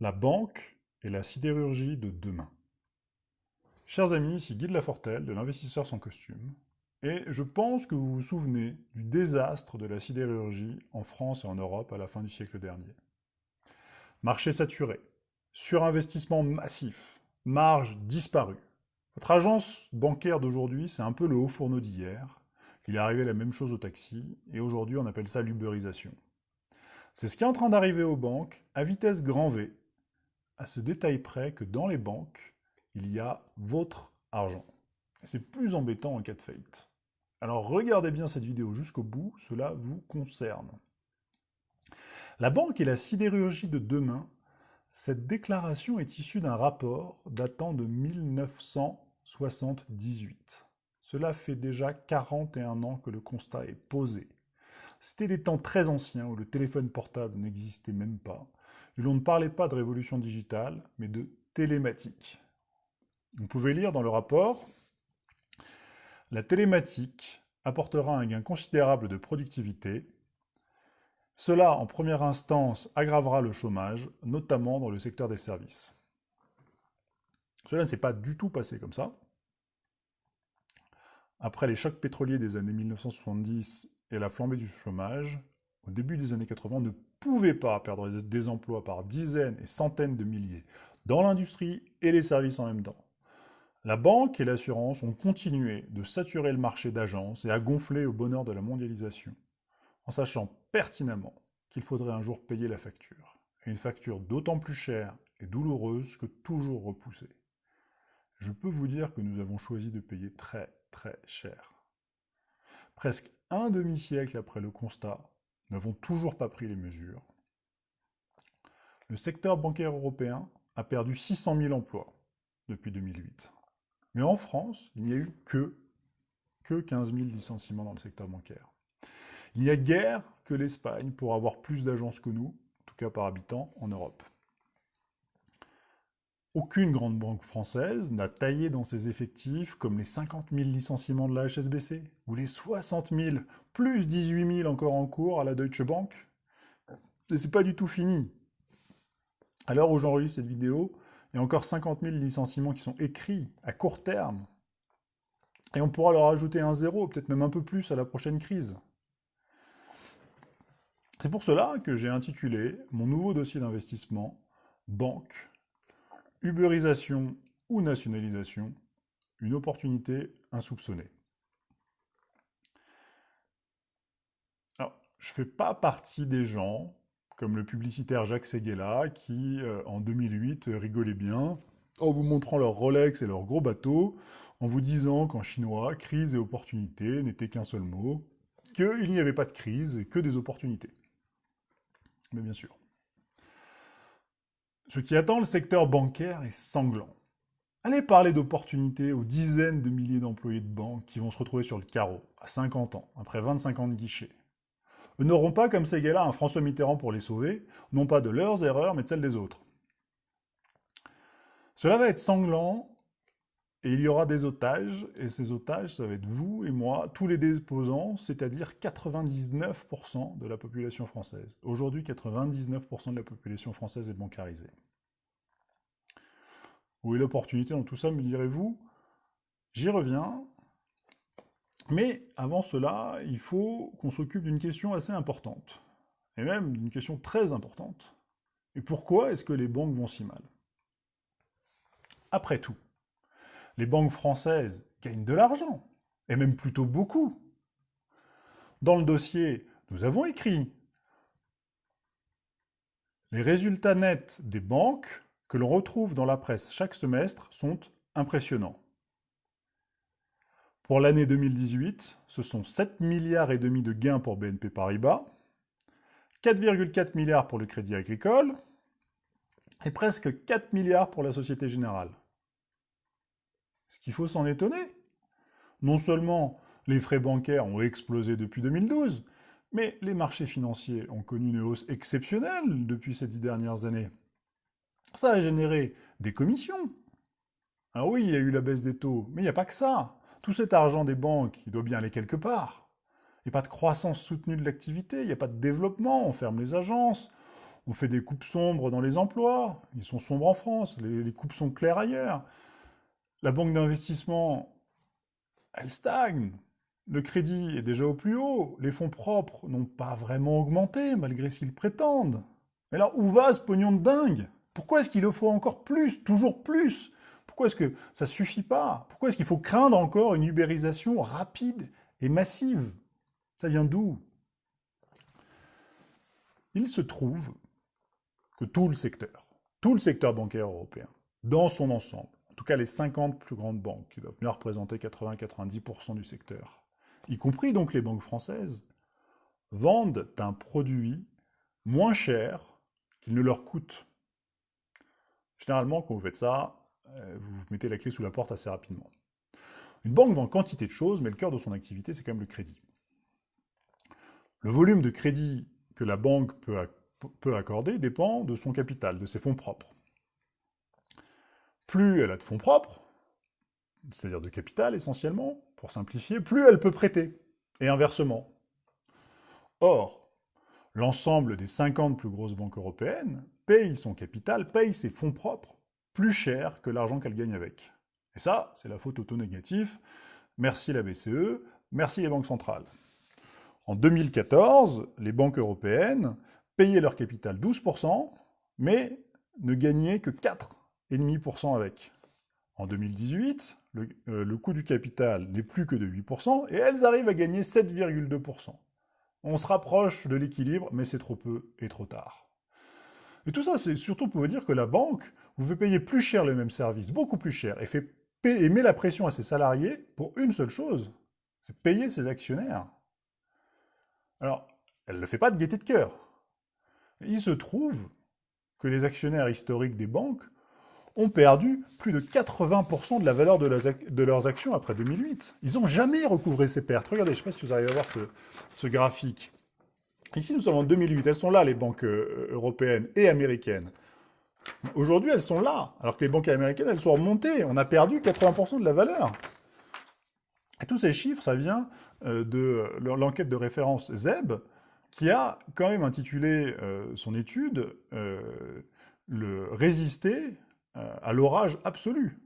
La banque et la sidérurgie de demain. Chers amis, ici Guy de Lafortelle, de l'investisseur sans costume, et je pense que vous vous souvenez du désastre de la sidérurgie en France et en Europe à la fin du siècle dernier. Marché saturé, surinvestissement massif, marge disparue. Votre agence bancaire d'aujourd'hui, c'est un peu le haut fourneau d'hier. Il est arrivé la même chose au taxi, et aujourd'hui on appelle ça l'uberisation. C'est ce qui est en train d'arriver aux banques à vitesse grand V, à ce détail près que dans les banques, il y a votre argent. C'est plus embêtant en cas de faillite. Alors regardez bien cette vidéo jusqu'au bout, cela vous concerne. La banque et la sidérurgie de demain, cette déclaration est issue d'un rapport datant de 1978. Cela fait déjà 41 ans que le constat est posé. C'était des temps très anciens où le téléphone portable n'existait même pas, et l'on ne parlait pas de révolution digitale, mais de télématique. Vous pouvez lire dans le rapport « La télématique apportera un gain considérable de productivité. Cela, en première instance, aggravera le chômage, notamment dans le secteur des services. » Cela ne s'est pas du tout passé comme ça. Après les chocs pétroliers des années 1970 et la flambée du chômage, au début des années 80, on ne pouvait pas perdre des emplois par dizaines et centaines de milliers dans l'industrie et les services en même temps. La banque et l'assurance ont continué de saturer le marché d'agences et à gonfler au bonheur de la mondialisation, en sachant pertinemment qu'il faudrait un jour payer la facture, et une facture d'autant plus chère et douloureuse que toujours repoussée. Je peux vous dire que nous avons choisi de payer très très cher. Presque un demi-siècle après le constat, nous n'avons toujours pas pris les mesures. Le secteur bancaire européen a perdu 600 000 emplois depuis 2008. Mais en France, il n'y a eu que, que 15 000 licenciements dans le secteur bancaire. Il n'y a guère que l'Espagne pour avoir plus d'agences que nous, en tout cas par habitant, en Europe. Aucune grande banque française n'a taillé dans ses effectifs comme les 50 000 licenciements de la HSBC, ou les 60 000, plus 18 000 encore en cours à la Deutsche Bank. Et c'est pas du tout fini. À l'heure où j'enregistre cette vidéo, il y a encore 50 000 licenciements qui sont écrits à court terme. Et on pourra leur ajouter un zéro, peut-être même un peu plus à la prochaine crise. C'est pour cela que j'ai intitulé mon nouveau dossier d'investissement « Banque Uberisation ou nationalisation, une opportunité insoupçonnée. Alors, je ne fais pas partie des gens, comme le publicitaire Jacques Seguela, qui, euh, en 2008, rigolait bien en vous montrant leur Rolex et leurs gros bateaux, en vous disant qu'en chinois, crise et opportunité n'étaient qu'un seul mot, qu'il n'y avait pas de crise, que des opportunités. Mais bien sûr. Ce qui attend le secteur bancaire est sanglant. Allez parler d'opportunités aux dizaines de milliers d'employés de banque qui vont se retrouver sur le carreau, à 50 ans, après 25 ans de guichet. Eux n'auront pas, comme ces gars-là, un François Mitterrand pour les sauver, non pas de leurs erreurs, mais de celles des autres. Cela va être sanglant, et il y aura des otages, et ces otages, ça va être vous et moi, tous les déposants, c'est-à-dire 99% de la population française. Aujourd'hui, 99% de la population française est bancarisée. Où est l'opportunité dans tout ça, me direz-vous? J'y reviens. Mais avant cela, il faut qu'on s'occupe d'une question assez importante. Et même d'une question très importante. Et pourquoi est-ce que les banques vont si mal? Après tout, les banques françaises gagnent de l'argent, et même plutôt beaucoup. Dans le dossier, nous avons écrit les résultats nets des banques que l'on retrouve dans la presse chaque semestre sont impressionnants. Pour l'année 2018, ce sont 7 milliards et demi de gains pour BNP Paribas, 4,4 milliards pour le Crédit Agricole et presque 4 milliards pour la Société Générale. Ce qu'il faut s'en étonner. Non seulement les frais bancaires ont explosé depuis 2012, mais les marchés financiers ont connu une hausse exceptionnelle depuis ces dix dernières années. Ça a généré des commissions. Alors oui, il y a eu la baisse des taux, mais il n'y a pas que ça. Tout cet argent des banques, il doit bien aller quelque part. Il n'y a pas de croissance soutenue de l'activité, il n'y a pas de développement, on ferme les agences, On fait des coupes sombres dans les emplois. Ils sont sombres en France. Les, coupes sont claires ailleurs. La banque d'investissement, elle stagne. Le crédit est déjà au plus haut. Les fonds propres n'ont pas vraiment augmenté, malgré ce qu'ils prétendent. Mais alors, où va ce pognon de dingue? Pourquoi est-ce qu'il en faut encore plus, toujours plus? Pourquoi est-ce que ça suffit pas? Pourquoi est-ce qu'il faut craindre encore une ubérisation rapide et massive? Ça vient d'où? Il se trouve que tout le secteur, tout le secteur bancaire européen, dans son ensemble, en tout cas les 50 plus grandes banques, qui doivent bien représenter 80-90% du secteur, y compris donc les banques françaises, vendent un produit moins cher qu'il ne leur coûte. Généralement, quand vous faites ça, euh, vous mettez la clé sous la porte assez rapidement. Une banque vend quantité de choses, mais le cœur de son activité, c'est quand même le crédit. Le volume de crédit que la banque peut accorder dépend de son capital, de ses fonds propres. Plus elle a de fonds propres, c'est-à-dire de capital essentiellement, pour simplifier, plus elle peut prêter, et inversement. Or, l'ensemble des 50 plus grosses banques européennes paye son capital, paye ses fonds propres plus cher que l'argent qu'elle gagne avec. Et ça, c'est la faute auto-négatif. Merci la BCE, merci les banques centrales. En 2014, les banques européennes payaient leur capital 12%, mais ne gagnaient que 4,5% avec. En 2018, euh, le, coût du capital n'est plus que de 8%, et elles arrivent à gagner 7,2%. On se rapproche de l'équilibre, mais c'est trop peu et trop tard. Et tout ça, c'est surtout pour vous dire que la banque vous fait payer plus cher les mêmes services, beaucoup plus cher, et, fait et met la pression à ses salariés pour une seule chose, c'est payer ses actionnaires. Alors, elle ne le fait pas de gaieté de cœur. Il se trouve que les actionnaires historiques des banques ont perdu plus de 80% de la valeur de, leurs actions après 2008. Ils n'ont jamais recouvré ces pertes. Regardez, je ne sais pas si vous arrivez à voir ce, graphique. Ici, nous sommes en 2008. Elles sont là, les banques euh, européennes et américaines. Aujourd'hui, elles sont là, alors que les banques américaines, elles sont remontées. On a perdu 80% de la valeur. Tous ces chiffres, ça vient euh, de l'enquête de référence ZEB, qui a quand même intitulé euh, son étude euh, le Résister euh, à l'orage absolu.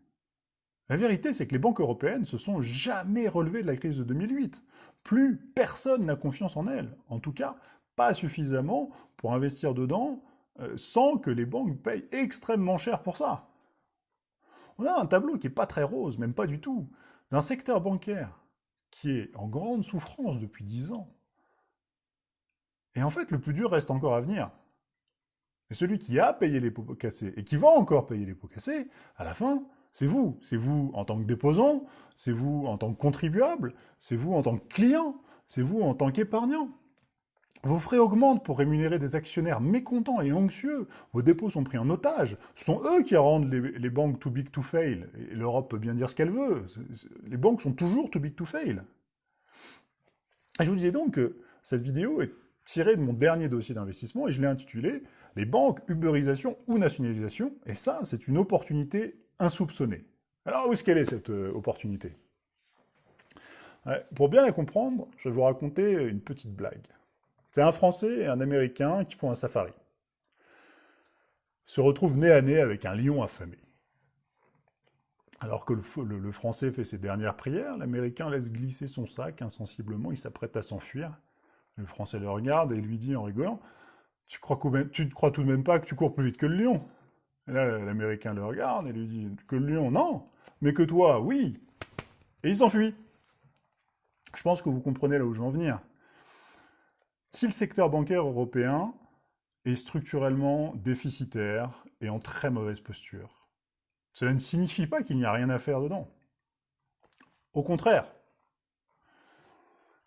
La vérité, c'est que les banques européennes se sont jamais relevées de la crise de 2008. Plus personne n'a confiance en elles. En tout cas, pas suffisamment pour investir dedans sans que les banques payent extrêmement cher pour ça. On a un tableau qui n'est pas très rose, même pas du tout, d'un secteur bancaire qui est en grande souffrance depuis 10 ans, et en fait, le plus dur reste encore à venir. Et celui qui a payé les pots cassés, et qui va encore payer les pots cassés, à la fin, c'est vous. C'est vous en tant que déposant, c'est vous en tant que contribuable, c'est vous en tant que client, c'est vous en tant qu'épargnant. Vos frais augmentent pour rémunérer des actionnaires mécontents et anxieux. Vos dépôts sont pris en otage. Ce sont eux qui rendent les, banques too big to fail. Et l'Europe peut bien dire ce qu'elle veut. Les banques sont toujours too big to fail. Et je vous disais donc que cette vidéo est tiré de mon dernier dossier d'investissement et je l'ai intitulé « Les banques, uberisation ou nationalisation ?» Et ça, c'est une opportunité insoupçonnée. Alors, où est-ce qu'elle est, cette euh, opportunité? Pour bien la comprendre, je vais vous raconter une petite blague. C'est un Français et un Américain qui font un safari. Se retrouvent nez à nez avec un lion affamé. Alors que le, le Français fait ses dernières prières, l'Américain laisse glisser son sac insensiblement, il s'apprête à s'enfuir. Le Français le regarde et lui dit en rigolant Tu crois, ne crois tout de même pas que tu cours plus vite que le lion Et là, l'Américain le regarde et lui dit Que le lion, non Mais que toi, oui Et il s'enfuit. Je pense que vous comprenez là où je veux en venir. Si le secteur bancaire européen est structurellement déficitaire et en très mauvaise posture, cela ne signifie pas qu'il n'y a rien à faire dedans. Au contraire,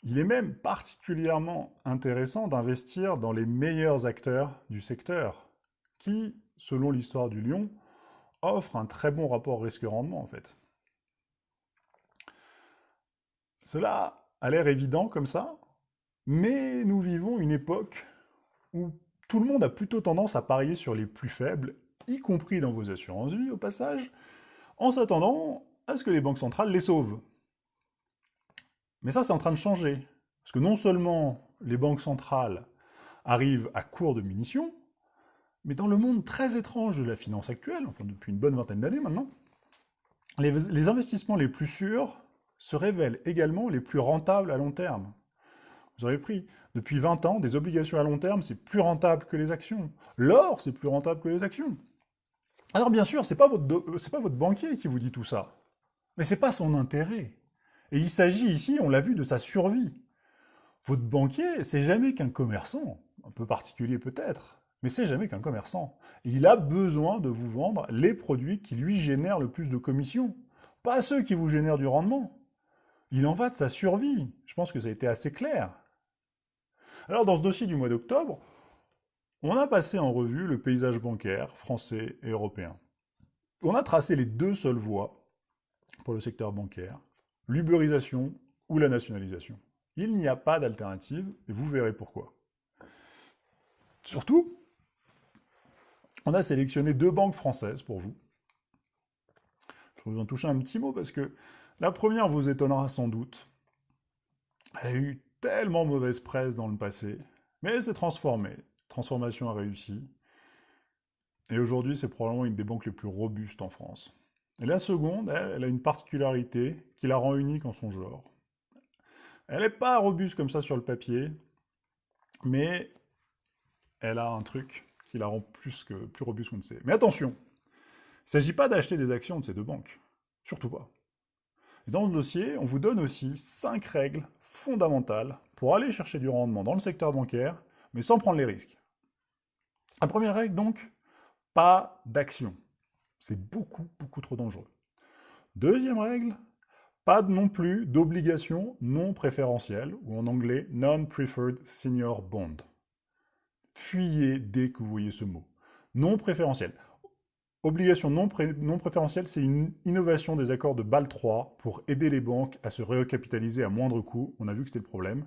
il est même particulièrement intéressant d'investir dans les meilleurs acteurs du secteur, qui, selon l'histoire du lion, offrent un très bon rapport risque-rendement en fait. Cela a l'air évident comme ça, mais nous vivons une époque où tout le monde a plutôt tendance à parier sur les plus faibles, y compris dans vos assurances-vie au passage, en s'attendant à ce que les banques centrales les sauvent. Mais ça, c'est en train de changer. Parce que non seulement les banques centrales arrivent à court de munitions, Mais dans le monde très étrange de la finance actuelle, enfin depuis une bonne vingtaine d'années maintenant, les, investissements les plus sûrs se révèlent également les plus rentables à long terme. Vous avez pris, depuis 20 ans, des obligations à long terme, c'est plus rentable que les actions. L'or, c'est plus rentable que les actions. Alors bien sûr, ce n'est pas, pas votre banquier qui vous dit tout ça, mais ce n'est pas son intérêt. Et il s'agit ici, on l'a vu, de sa survie. Votre banquier, c'est jamais qu'un commerçant, un peu particulier peut-être, mais c'est jamais qu'un commerçant. Il a besoin de vous vendre les produits qui lui génèrent le plus de commissions, pas ceux qui vous génèrent du rendement. Il en va de sa survie. Je pense que ça a été assez clair. Alors dans ce dossier du mois d'octobre, on a passé en revue le paysage bancaire français et européen. On a tracé les deux seules voies pour le secteur bancaire, l'uberisation ou la nationalisation. Il n'y a pas d'alternative, et vous verrez pourquoi. Surtout, on a sélectionné deux banques françaises pour vous. Je vais vous en toucher un petit mot parce que la première vous étonnera sans doute. Elle a eu tellement mauvaise presse dans le passé, mais elle s'est transformée. Transformation a réussi. Et aujourd'hui, c'est probablement une des banques les plus robustes en France. Et la seconde, elle, a une particularité qui la rend unique en son genre. Elle n'est pas robuste comme ça sur le papier, mais elle a un truc qui la rend plus, robuste qu'on ne sait. Mais attention, il ne s'agit pas d'acheter des actions de ces deux banques. Surtout pas. dans le dossier, on vous donne aussi 5 règles fondamentales pour aller chercher du rendement dans le secteur bancaire, mais sans prendre les risques. La première règle, donc, pas d'action. C'est beaucoup, beaucoup trop dangereux. Deuxième règle, pas non plus d'obligations non préférentielles, ou en anglais Non-Preferred Senior Bond. Fuyez dès que vous voyez ce mot. Non préférentiel. Obligation non, préférentielle, c'est une innovation des accords de Bâle 3 pour aider les banques à se recapitaliser à moindre coût. On a vu que c'était le problème.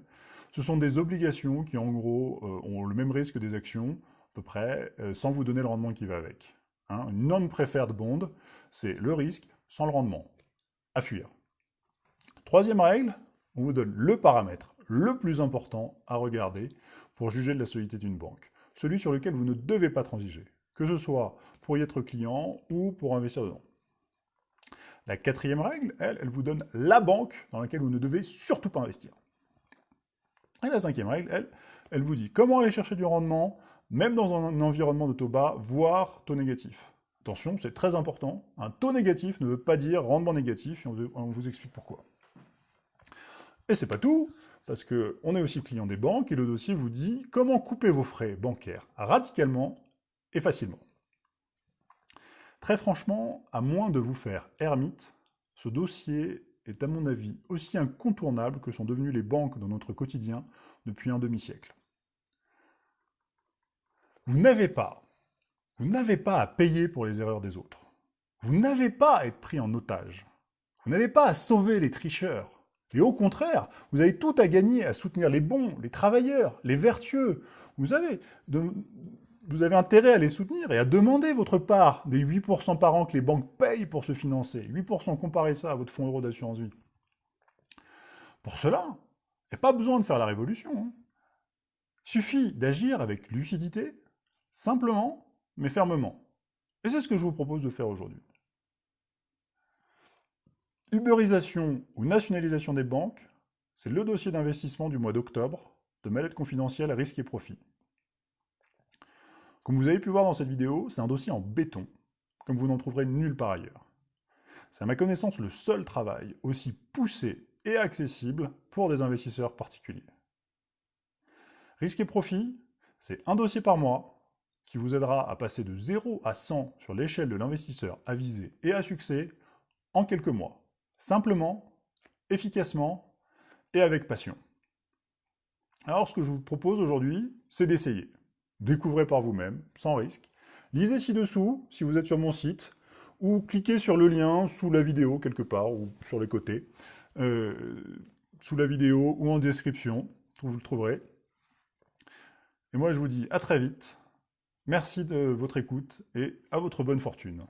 Ce sont des obligations qui, en gros, euh, ont le même risque que des actions, à peu près, euh, sans vous donner le rendement qui va avec. Hein. une non-preferred bond, c'est le risque sans le rendement. À fuir. Troisième règle, on vous donne le paramètre le plus important à regarder pour juger de la solidité d'une banque. Celui sur lequel vous ne devez pas transiger, que ce soit pour y être client ou pour investir dedans. La quatrième règle, elle, elle vous donne la banque dans laquelle vous ne devez surtout pas investir. Et la cinquième règle, elle, elle vous dit comment aller chercher du rendement, même dans un environnement de taux bas, voire taux négatif. Attention, c'est très important, un taux négatif ne veut pas dire rendement négatif, et on vous explique pourquoi. Et c'est pas tout, parce qu'on est aussi client des banques, et le dossier vous dit comment couper vos frais bancaires radicalement et facilement. Très franchement, à moins de vous faire ermite, ce dossier est à mon avis aussi incontournable que sont devenues les banques dans notre quotidien depuis un demi-siècle. Vous n'avez pas, vous n'avez pas à payer pour les erreurs des autres. Vous n'avez pas à être pris en otage. Vous n'avez pas à sauver les tricheurs. Et au contraire, vous avez tout à gagner à soutenir les bons, les travailleurs, les vertueux. Vous avez, vous avez intérêt à les soutenir et à demander votre part des 8% par an que les banques payent pour se financer. 8% comparez ça à votre fonds euro d'assurance vie. Pour cela, il n'y a pas besoin de faire la révolution. Hein. suffit d'agir avec lucidité, simplement, mais fermement. Et c'est ce que je vous propose de faire aujourd'hui. Uberisation ou nationalisation des banques, c'est le dossier d'investissement du mois d'octobre de Mallette confidentielle risque et profit. Comme vous avez pu voir dans cette vidéo, c'est un dossier en béton, comme vous n'en trouverez nulle part ailleurs. C'est à ma connaissance le seul travail aussi poussé et accessible pour des investisseurs particuliers. Risque et profit, c'est un dossier par mois qui vous aidera à passer de 0 à 100 sur l'échelle de l'investisseur avisé et à succès en quelques mois simplement, efficacement et avec passion. Alors ce que je vous propose aujourd'hui, c'est d'essayer. Découvrez par vous-même, sans risque. Lisez ci-dessous, si vous êtes sur mon site, ou cliquez sur le lien sous la vidéo, quelque part, ou sur les côtés, euh, sous la vidéo ou en description, vous le trouverez. Et moi je vous dis à très vite, merci de votre écoute et à votre bonne fortune.